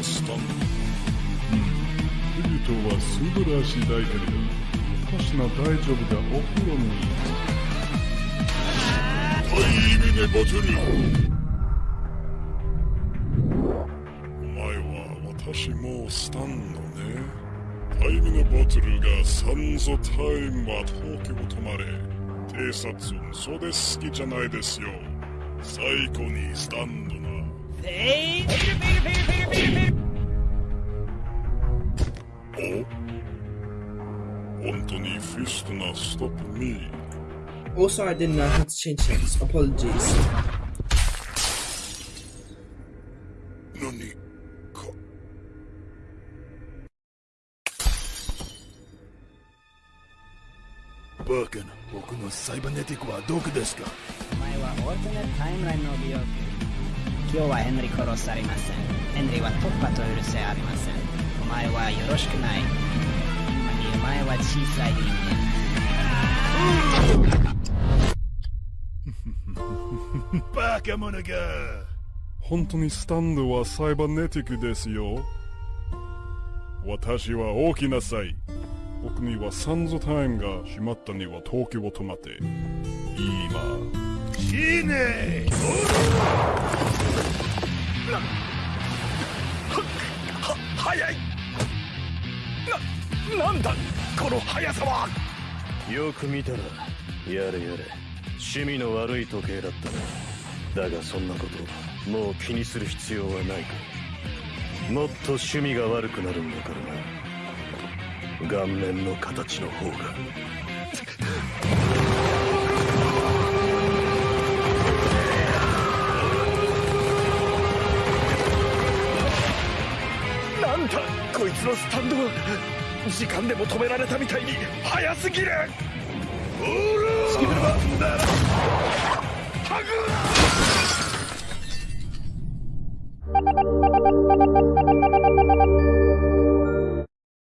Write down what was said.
ましたうは素晴らしい大丈夫だお風呂にはい意味でボツにお前は私もスタンドねタイムのボトルがサンゾタイムは東京止まれ偵察運で好きじゃないですよ最高にスタンドなフェイフェイフェイお本当にフィストなストップ。ミー Also, I didn't know how to change things. Apologies. 何か。バカな僕のサイバネティックはどこですか？お前はオルタネタイムラインの美容器今日はヘンリー殺されません。ヘンリーは突破と許せありません。お前はよろしくない前は小さい。人間バカ者が。本当にスタンドはサイバネティックですよ。私は大きなさい僕にはサンゾタイムが閉まったには東京を止まって。今。死ね。なはは早いななんだこの速さは。よく見たらやれやれ。趣味の悪い時計だったな。だがそんなこともう気にする必要はないか。らもっと趣味が悪くなるんだからな。顔面の形の方が。なんだこいつのスタンドは時間でも止められたみたいに早すぎる。おらブルマンハグ